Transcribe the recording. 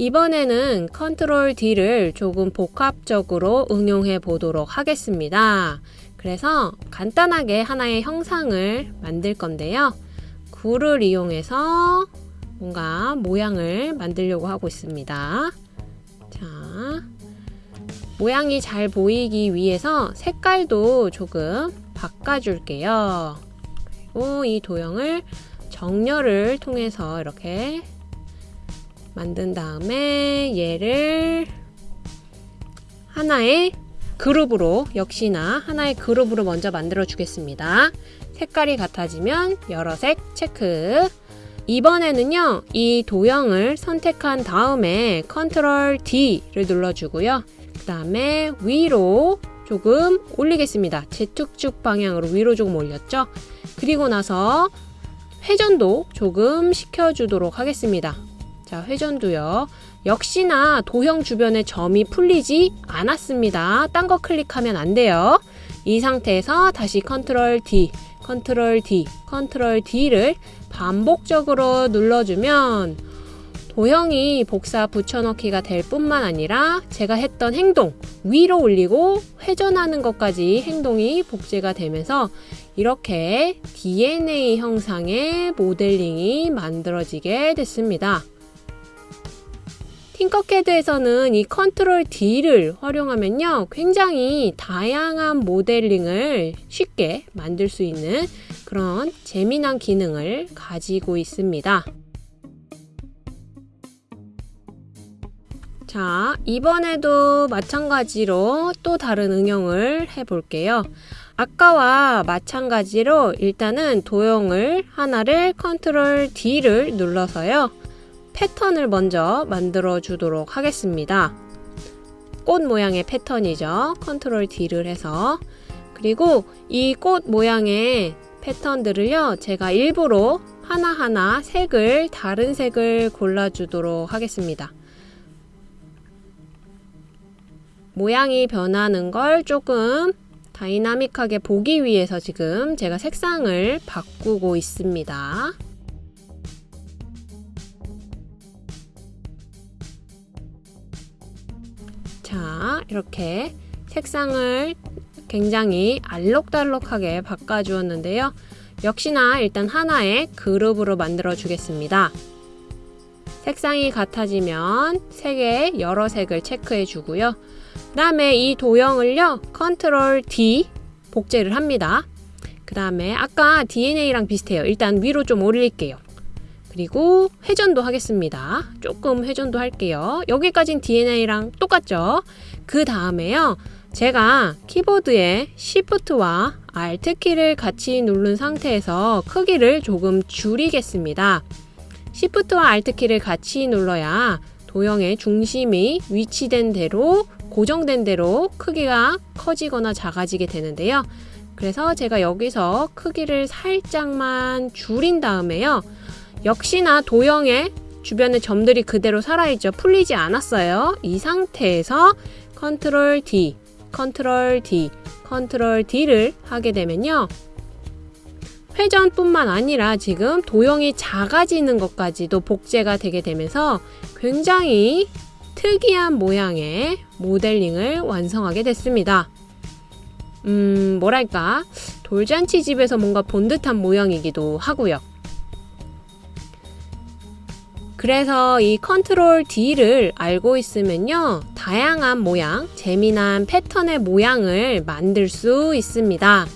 이번에는 컨트롤 D를 조금 복합적으로 응용해 보도록 하겠습니다. 그래서 간단하게 하나의 형상을 만들 건데요. 굴을 이용해서 뭔가 모양을 만들려고 하고 있습니다. 자, 모양이 잘 보이기 위해서 색깔도 조금 바꿔줄게요. 그리고 이 도형을 정렬을 통해서 이렇게 만든 다음에 얘를 하나의 그룹으로 역시나 하나의 그룹으로 먼저 만들어 주겠습니다. 색깔이 같아지면 여러 색 체크. 이번에는요 이 도형을 선택한 다음에 컨트롤 D를 눌러주고요. 그 다음에 위로 조금 올리겠습니다. 재축축 방향으로 위로 조금 올렸죠? 그리고 나서 회전도 조금 시켜주도록 하겠습니다 자, 회전도요. 역시나 도형 주변에 점이 풀리지 않았습니다. 딴 거 클릭하면 안 돼요. 이 상태에서 다시 컨트롤 D, 컨트롤 D, 컨트롤 D를 반복적으로 눌러주면 도형이 복사 붙여넣기가 될 뿐만 아니라 제가 했던 행동 위로 올리고 회전하는 것까지 행동이 복제가 되면서 이렇게 DNA 형상의 모델링이 만들어지게 됐습니다. 팅커캐드에서는 이 컨트롤 D를 활용하면요. 굉장히 다양한 모델링을 쉽게 만들 수 있는 그런 재미난 기능을 가지고 있습니다. 자, 이번에도 마찬가지로 또 다른 응용을 해볼게요. 아까와 마찬가지로 일단은 도형을 하나를 컨트롤 D를 눌러서요. 패턴을 먼저 만들어 주도록 하겠습니다. 꽃 모양의 패턴이죠. 컨트롤 D를 해서 그리고 이 꽃 모양의 패턴들을요. 제가 일부러 하나하나 색을 다른 색을 골라주도록 하겠습니다. 모양이 변하는 걸 조금 다이나믹하게 보기 위해서 지금 제가 색상을 바꾸고 있습니다. 자, 이렇게 색상을 굉장히 알록달록하게 바꿔주었는데요. 역시나 일단 하나의 그룹으로 만들어 주겠습니다. 색상이 같아지면 색의 여러 색을 체크해 주고요. 그 다음에 이 도형을요. 컨트롤 D 복제를 합니다. 그 다음에 아까 DNA랑 비슷해요. 일단 위로 좀 올릴게요. 그리고 회전도 하겠습니다. 조금 회전도 할게요. 여기까진 DNA랑 똑같죠? 그 다음에요. 제가 키보드에 Shift와 Alt키를 같이 누른 상태에서 크기를 조금 줄이겠습니다. Shift와 Alt키를 같이 눌러야 도형의 중심이 위치된 대로 고정된 대로 크기가 커지거나 작아지게 되는데요. 그래서 제가 여기서 크기를 살짝만 줄인 다음에요. 역시나 도형의 주변의 점들이 그대로 살아있죠. 풀리지 않았어요. 이 상태에서 컨트롤 D, 컨트롤 D, 컨트롤 D를 하게 되면요. 회전뿐만 아니라 지금 도형이 작아지는 것까지도 복제가 되게 되면서 굉장히 특이한 모양의 모델링을 완성하게 됐습니다. 음, 뭐랄까, 돌잔치 집에서 뭔가 본 듯한 모양이기도 하고요. 그래서 이 컨트롤 D를 알고 있으면요. 다양한 모양, 재미난 패턴의 모양을 만들 수 있습니다.